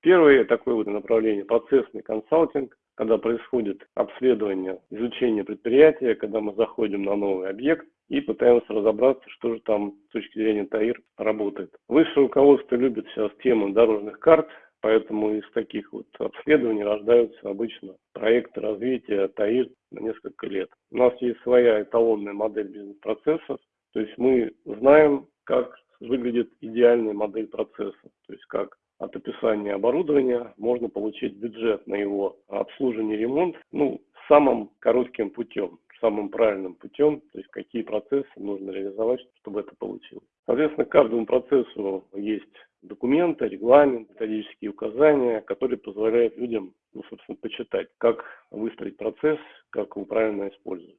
Первое такое вот направление – процессный консалтинг, когда происходит обследование, изучение предприятия, когда мы заходим на новый объект и пытаемся разобраться, что же там с точки зрения ТАИР работает. Высшее руководство любит сейчас тему дорожных карт, Поэтому из таких вот обследований рождаются обычно проекты развития ТАИР на несколько лет. У нас есть своя эталонная модель бизнес-процессов, то есть мы знаем, как выглядит идеальная модель процесса, то есть как от описания оборудования можно получить бюджет на его обслуживание и ремонт ну, самым коротким путем, самым правильным путем, то есть какие процессы нужно реализовать, чтобы это получилось. Соответственно, каждому процессу есть документы, регламент, методические указания, которые позволяют людям, ну, собственно, почитать, как выстроить процесс, как его правильно использовать.